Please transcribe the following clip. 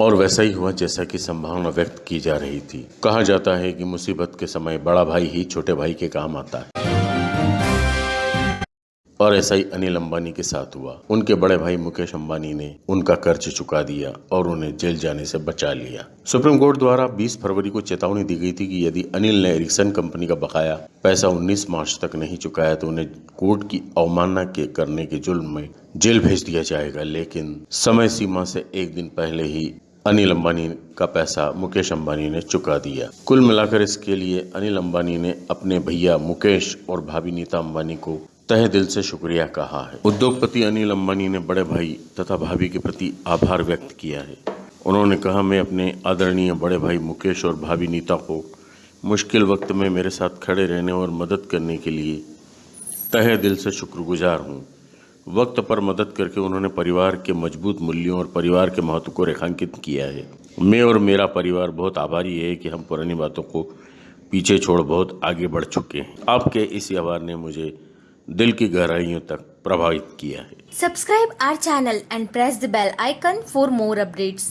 और वैसा ही हुआ जैसा कि संभावना व्यक्त की जा रही थी। कहा जाता है कि मुसीबत के समय बड़ा भाई ही छोटे भाई के काम आता है। और ऐसा ही अनिल अंबानी के साथ हुआ। उनके बड़े भाई मुकेश अंबानी ने उनका कर्ज चुका दिया और उन्हें जेल जाने से बचा लिया। सुप्रीम कोर्ट द्वारा 20 फरवरी को चेतावनी दी गई थी कि यदि अनिल ने एरिक्सन कंपनी का बकाया पैसा 19 मार्च तक नहीं चुकाया तो उन्हें कोर्ट की अवमानना के करने के जुल्म में जेल भेज दिया जाएगा। लेकिन समय सीमा से एक दिन पहले ही अनिल अंबानी का पैसा मुकेश अंबानी ने चुका दिया। कुल मिलाकर इसके लिए अनिल अंबानी ने अपने भैया मुकेश और भाभी नीता अंबानी को तहे दिल से शुक्रिया कहा है। उद्योगपति अनिल अंबानी ने बड़े भाई तथा भाभी के प्रति आभार व्यक्त किया है। उन्होंने कहा, मैं अपने आदरणीय बड़े भाई मुकेश और भाभी नीता को मुश्किल वक्त में मेरे साथ खड़े रहने और मदद करने के लिए तहे दिल से शुक्रगुजार हूँ। वक्त पर मदद करके उन्होंने परिवार के मज़बूत मूल्यों और परिवार के महत्व को रेखांकित किया है। मैं और मेरा परिवार बहुत आभारी है कि हम पुरानी बातों को पीछे छोड़ बहुत आगे बढ़ चुके हैं। आपके इस व्यवहार ने मुझे दिल की गहराइयों तक प्रभावित किया है। Subscribe our channel and press the bell icon for more updates.